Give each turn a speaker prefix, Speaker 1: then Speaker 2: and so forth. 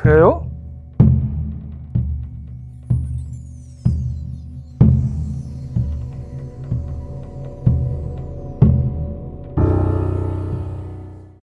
Speaker 1: 그래요?